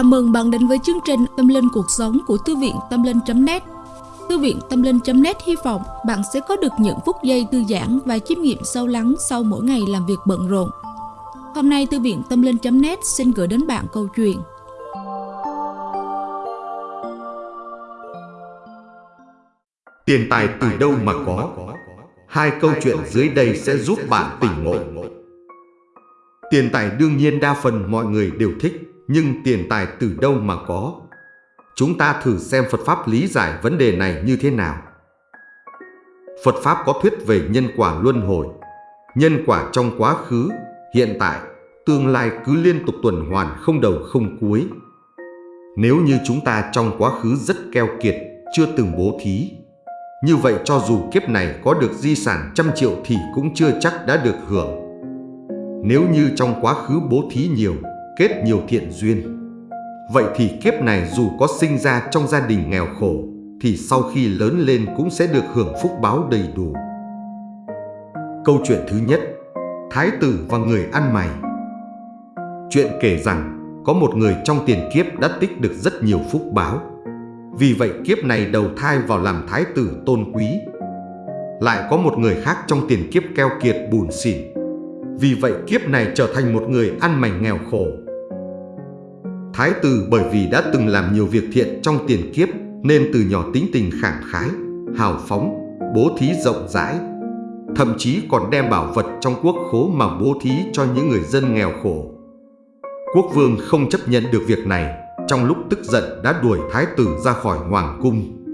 Chào mừng bạn đến với chương trình Tâm Linh Cuộc Sống của Thư viện Tâm Linh.net Thư viện Tâm Linh.net hy vọng bạn sẽ có được những phút giây thư giãn và chiêm nghiệm sâu lắng sau mỗi ngày làm việc bận rộn. Hôm nay, Thư viện Tâm Linh.net xin gửi đến bạn câu chuyện Tiền tài từ đâu mà có? Hai câu chuyện dưới đây sẽ giúp bạn tỉnh ngộ. Tiền tài đương nhiên đa phần mọi người đều thích nhưng tiền tài từ đâu mà có? Chúng ta thử xem Phật Pháp lý giải vấn đề này như thế nào. Phật Pháp có thuyết về nhân quả luân hồi. Nhân quả trong quá khứ, hiện tại, tương lai cứ liên tục tuần hoàn không đầu không cuối. Nếu như chúng ta trong quá khứ rất keo kiệt, chưa từng bố thí, như vậy cho dù kiếp này có được di sản trăm triệu thì cũng chưa chắc đã được hưởng. Nếu như trong quá khứ bố thí nhiều, kết nhiều thiện duyên. Vậy thì kiếp này dù có sinh ra trong gia đình nghèo khổ, thì sau khi lớn lên cũng sẽ được hưởng phúc báo đầy đủ. Câu chuyện thứ nhất, Thái tử và người ăn mày. Chuyện kể rằng, có một người trong tiền kiếp đã tích được rất nhiều phúc báo. Vì vậy kiếp này đầu thai vào làm thái tử tôn quý. Lại có một người khác trong tiền kiếp keo kiệt bùn xỉn. Vì vậy kiếp này trở thành một người ăn mày nghèo khổ. Thái tử bởi vì đã từng làm nhiều việc thiện trong tiền kiếp nên từ nhỏ tính tình khẳng khái, hào phóng, bố thí rộng rãi. Thậm chí còn đem bảo vật trong quốc khố mà bố thí cho những người dân nghèo khổ. Quốc vương không chấp nhận được việc này, trong lúc tức giận đã đuổi thái tử ra khỏi hoàng cung.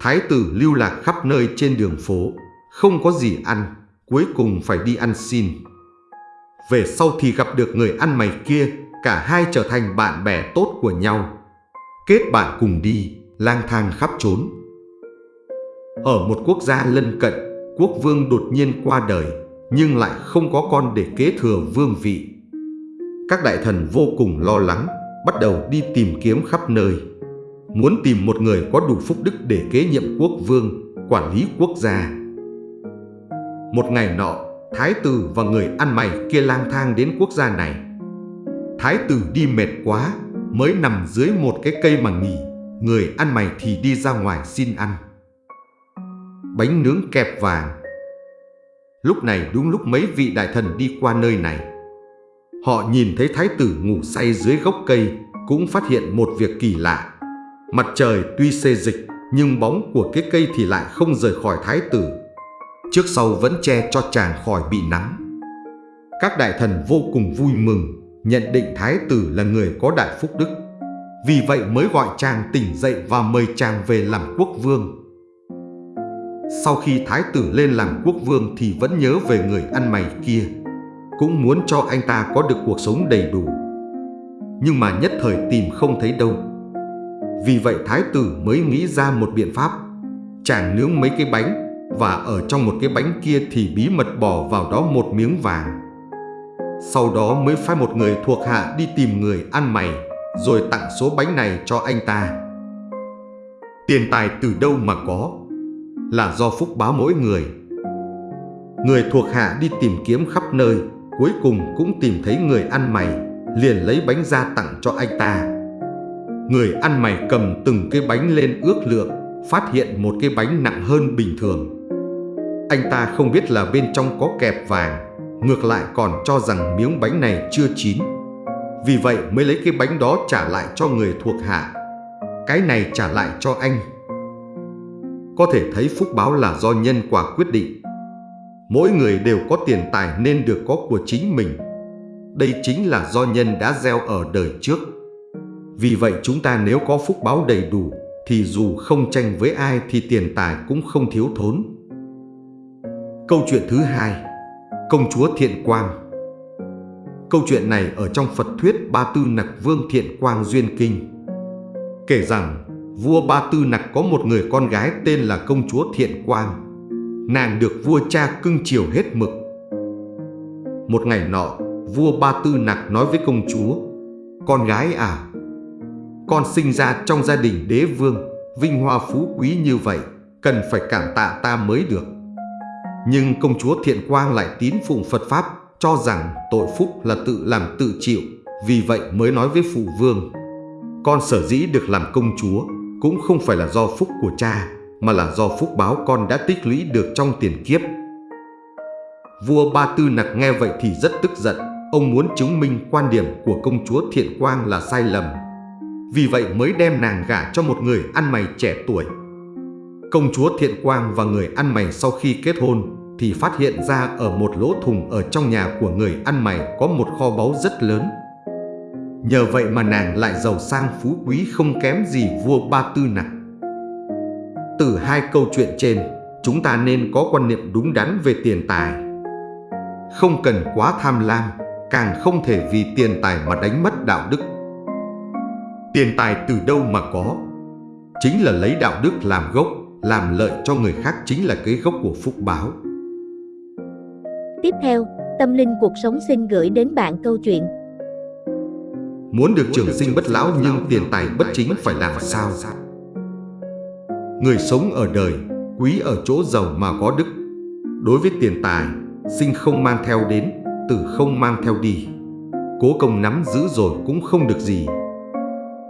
Thái tử lưu lạc khắp nơi trên đường phố, không có gì ăn, cuối cùng phải đi ăn xin. Về sau thì gặp được người ăn mày kia cả hai trở thành bạn bè tốt của nhau. Kết bạn cùng đi, lang thang khắp trốn. Ở một quốc gia lân cận, quốc vương đột nhiên qua đời, nhưng lại không có con để kế thừa vương vị. Các đại thần vô cùng lo lắng, bắt đầu đi tìm kiếm khắp nơi. Muốn tìm một người có đủ phúc đức để kế nhiệm quốc vương, quản lý quốc gia. Một ngày nọ, thái tử và người ăn mày kia lang thang đến quốc gia này. Thái tử đi mệt quá, mới nằm dưới một cái cây mà nghỉ, người ăn mày thì đi ra ngoài xin ăn. Bánh nướng kẹp vàng Lúc này đúng lúc mấy vị đại thần đi qua nơi này. Họ nhìn thấy thái tử ngủ say dưới gốc cây, cũng phát hiện một việc kỳ lạ. Mặt trời tuy xê dịch, nhưng bóng của cái cây thì lại không rời khỏi thái tử. Trước sau vẫn che cho chàng khỏi bị nắng. Các đại thần vô cùng vui mừng, nhận định thái tử là người có đại phúc đức. Vì vậy mới gọi chàng tỉnh dậy và mời chàng về làm quốc vương. Sau khi thái tử lên làm quốc vương thì vẫn nhớ về người ăn mày kia, cũng muốn cho anh ta có được cuộc sống đầy đủ. Nhưng mà nhất thời tìm không thấy đâu. Vì vậy thái tử mới nghĩ ra một biện pháp. Chàng nướng mấy cái bánh và ở trong một cái bánh kia thì bí mật bỏ vào đó một miếng vàng. Sau đó mới phái một người thuộc hạ đi tìm người ăn mày, Rồi tặng số bánh này cho anh ta. Tiền tài từ đâu mà có? Là do phúc báo mỗi người. Người thuộc hạ đi tìm kiếm khắp nơi, Cuối cùng cũng tìm thấy người ăn mày, Liền lấy bánh ra tặng cho anh ta. Người ăn mày cầm từng cái bánh lên ước lượng, Phát hiện một cái bánh nặng hơn bình thường. Anh ta không biết là bên trong có kẹp vàng, Ngược lại còn cho rằng miếng bánh này chưa chín. Vì vậy mới lấy cái bánh đó trả lại cho người thuộc hạ. Cái này trả lại cho anh. Có thể thấy phúc báo là do nhân quả quyết định. Mỗi người đều có tiền tài nên được có của chính mình. Đây chính là do nhân đã gieo ở đời trước. Vì vậy chúng ta nếu có phúc báo đầy đủ, Thì dù không tranh với ai thì tiền tài cũng không thiếu thốn. Câu chuyện thứ hai, Công chúa Thiện Quang. Câu chuyện này ở trong Phật thuyết Ba Tư Nặc Vương Thiện Quang Duyên Kinh. Kể rằng, vua Ba Tư Nặc có một người con gái tên là công chúa Thiện Quang. Nàng được vua cha cưng chiều hết mực. Một ngày nọ, vua Ba Tư Nặc nói với công chúa, Con gái à Con sinh ra trong gia đình đế vương, Vinh hoa phú quý như vậy, Cần phải cảm tạ ta mới được nhưng công chúa Thiện Quang lại tín phụng Phật Pháp cho rằng tội phúc là tự làm tự chịu, vì vậy mới nói với phụ vương. Con sở dĩ được làm công chúa cũng không phải là do phúc của cha, mà là do phúc báo con đã tích lũy được trong tiền kiếp. Vua Ba Tư Nặc nghe vậy thì rất tức giận, ông muốn chứng minh quan điểm của công chúa Thiện Quang là sai lầm. Vì vậy mới đem nàng gả cho một người ăn mày trẻ tuổi. Công chúa Thiện Quang và người ăn mày sau khi kết hôn thì phát hiện ra ở một lỗ thùng ở trong nhà của người ăn mày có một kho báu rất lớn. Nhờ vậy mà nàng lại giàu sang phú quý không kém gì vua Ba Tư nào. Từ hai câu chuyện trên, chúng ta nên có quan niệm đúng đắn về tiền tài. Không cần quá tham lam, càng không thể vì tiền tài mà đánh mất đạo đức. Tiền tài từ đâu mà có? Chính là lấy đạo đức làm gốc, làm lợi cho người khác chính là cái gốc của phúc báo. Tiếp theo, Tâm Linh Cuộc Sống xin gửi đến bạn câu chuyện Muốn được trường sinh bất lão nhưng tiền tài bất chính phải làm sao? Người sống ở đời, quý ở chỗ giàu mà có đức. Đối với tiền tài, sinh không mang theo đến, tử không mang theo đi. Cố công nắm giữ rồi cũng không được gì.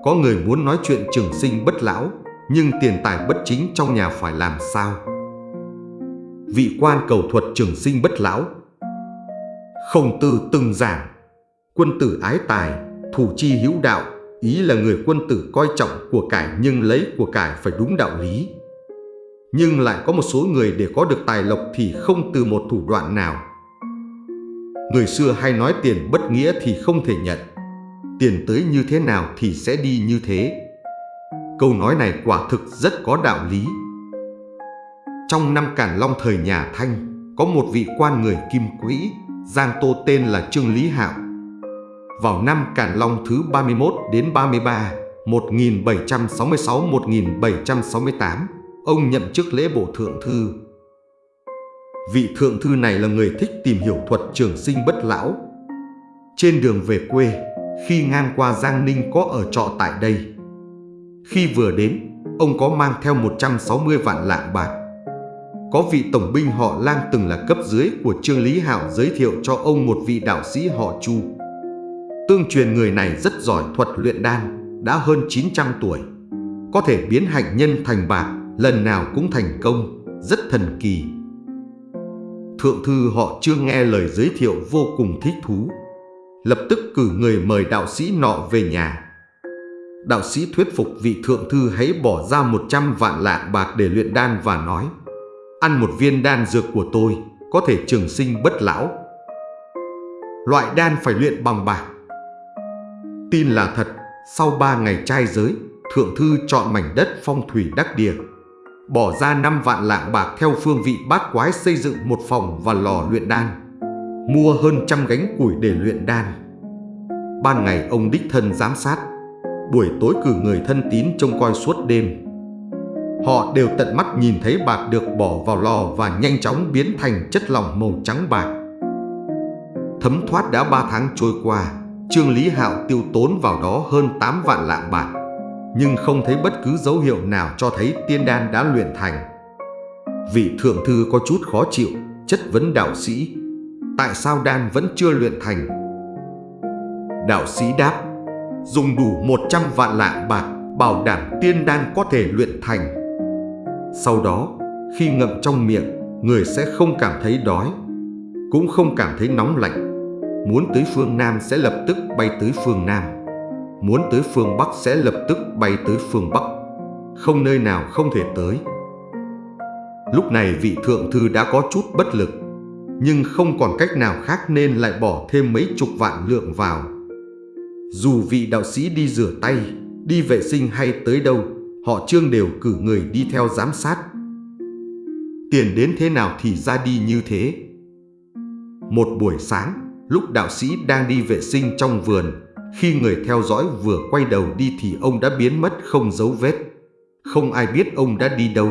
Có người muốn nói chuyện trường sinh bất lão, nhưng tiền tài bất chính trong nhà phải làm sao? Vị quan cầu thuật trường sinh bất lão Khổng tử từng giảng. Quân tử ái tài, thủ chi hữu đạo Ý là người quân tử coi trọng của cải nhưng lấy của cải phải đúng đạo lý. Nhưng lại có một số người để có được tài lộc thì không từ một thủ đoạn nào. Người xưa hay nói tiền bất nghĩa thì không thể nhận. Tiền tới như thế nào thì sẽ đi như thế. Câu nói này quả thực rất có đạo lý. Trong năm Càn Long thời nhà Thanh Có một vị quan người kim quỹ. Giang Tô tên là Trương Lý Hạo. Vào năm Càn Long thứ 31 đến 33, 1766-1768, ông nhậm chức lễ bộ thượng thư. Vị thượng thư này là người thích tìm hiểu thuật trường sinh bất lão. Trên đường về quê, khi ngang qua Giang Ninh có ở trọ tại đây. Khi vừa đến, ông có mang theo 160 vạn lạng bạc có vị tổng binh họ Lang từng là cấp dưới của Trương Lý Hạo giới thiệu cho ông một vị đạo sĩ họ Chu. Tương truyền người này rất giỏi thuật luyện đan, đã hơn 900 tuổi. Có thể biến hạnh nhân thành bạc, lần nào cũng thành công, rất thần kỳ. Thượng thư họ chưa nghe lời giới thiệu vô cùng thích thú. Lập tức cử người mời đạo sĩ nọ về nhà. Đạo sĩ thuyết phục vị thượng thư hãy bỏ ra 100 vạn lạng bạc để luyện đan và nói Ăn một viên đan dược của tôi có thể trường sinh bất lão. Loại đan phải luyện bằng bạc. Tin là thật, sau ba ngày trai giới, Thượng Thư chọn mảnh đất phong thủy đắc địa. Bỏ ra 5 vạn lạng bạc theo phương vị bát quái xây dựng một phòng và lò luyện đan. Mua hơn trăm gánh củi để luyện đan. Ban ngày ông đích thân giám sát, buổi tối cử người thân tín trông coi suốt đêm. Họ đều tận mắt nhìn thấy bạc được bỏ vào lò và nhanh chóng biến thành chất lỏng màu trắng bạc. Thấm thoát đã 3 tháng trôi qua, Trương Lý Hạo tiêu tốn vào đó hơn 8 vạn lạng bạc, nhưng không thấy bất cứ dấu hiệu nào cho thấy tiên đan đã luyện thành. Vị thượng thư có chút khó chịu, chất vấn đạo sĩ, tại sao đan vẫn chưa luyện thành? Đạo sĩ đáp, dùng đủ 100 vạn lạng bạc, bảo đảm tiên đan có thể luyện thành. Sau đó, khi ngậm trong miệng, người sẽ không cảm thấy đói, cũng không cảm thấy nóng lạnh. Muốn tới phương Nam sẽ lập tức bay tới phương Nam. Muốn tới phương Bắc sẽ lập tức bay tới phương Bắc. Không nơi nào không thể tới. Lúc này vị thượng thư đã có chút bất lực, nhưng không còn cách nào khác nên lại bỏ thêm mấy chục vạn lượng vào. Dù vị đạo sĩ đi rửa tay, đi vệ sinh hay tới đâu, họ trương đều cử người đi theo giám sát. Tiền đến thế nào thì ra đi như thế. Một buổi sáng, lúc đạo sĩ đang đi vệ sinh trong vườn, khi người theo dõi vừa quay đầu đi thì ông đã biến mất không dấu vết. Không ai biết ông đã đi đâu.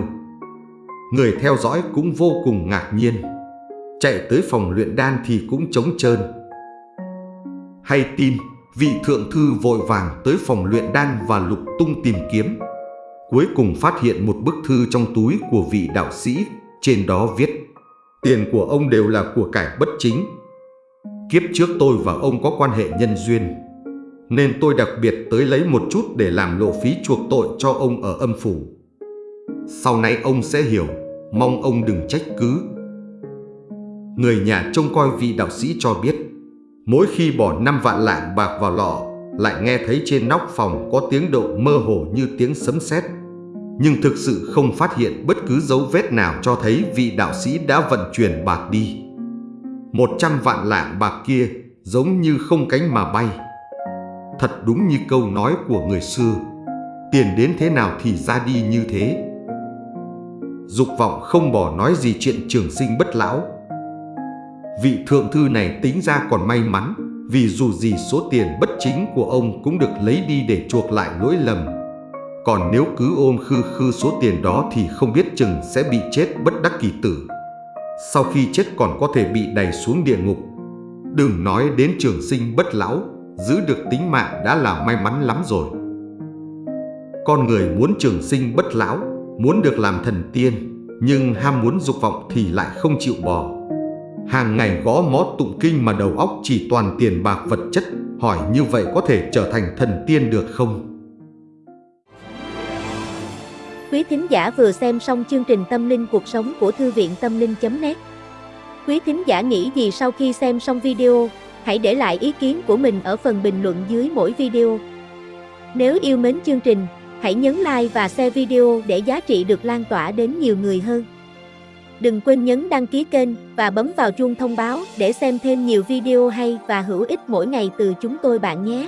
Người theo dõi cũng vô cùng ngạc nhiên. Chạy tới phòng luyện đan thì cũng trống trơn. Hay tin, vị thượng thư vội vàng tới phòng luyện đan và lục tung tìm kiếm cuối cùng phát hiện một bức thư trong túi của vị đạo sĩ, trên đó viết Tiền của ông đều là của cải bất chính. Kiếp trước tôi và ông có quan hệ nhân duyên, nên tôi đặc biệt tới lấy một chút để làm lộ phí chuộc tội cho ông ở âm phủ. Sau này ông sẽ hiểu, mong ông đừng trách cứ. Người nhà trông coi vị đạo sĩ cho biết, mỗi khi bỏ 5 vạn lạng bạc vào lọ, lại nghe thấy trên nóc phòng có tiếng động mơ hồ như tiếng sấm sét nhưng thực sự không phát hiện bất cứ dấu vết nào cho thấy vị đạo sĩ đã vận chuyển bạc đi. Một trăm vạn lạng bạc kia giống như không cánh mà bay. Thật đúng như câu nói của người xưa, tiền đến thế nào thì ra đi như thế. Dục vọng không bỏ nói gì chuyện trường sinh bất lão. Vị thượng thư này tính ra còn may mắn, vì dù gì số tiền bất chính của ông cũng được lấy đi để chuộc lại lỗi lầm còn nếu cứ ôm khư khư số tiền đó thì không biết chừng sẽ bị chết bất đắc kỳ tử. Sau khi chết còn có thể bị đày xuống địa ngục. Đừng nói đến trường sinh bất lão, giữ được tính mạng đã là may mắn lắm rồi. Con người muốn trường sinh bất lão, muốn được làm thần tiên, nhưng ham muốn dục vọng thì lại không chịu bỏ. Hàng ngày gõ mó tụng kinh mà đầu óc chỉ toàn tiền bạc vật chất, hỏi như vậy có thể trở thành thần tiên được không? Quý thính giả vừa xem xong chương trình Tâm linh cuộc sống của Thư viện Tâm linh.net Quý thính giả nghĩ gì sau khi xem xong video, hãy để lại ý kiến của mình ở phần bình luận dưới mỗi video. Nếu yêu mến chương trình, hãy nhấn like và share video để giá trị được lan tỏa đến nhiều người hơn. Đừng quên nhấn đăng ký kênh và bấm vào chuông thông báo để xem thêm nhiều video hay và hữu ích mỗi ngày từ chúng tôi bạn nhé.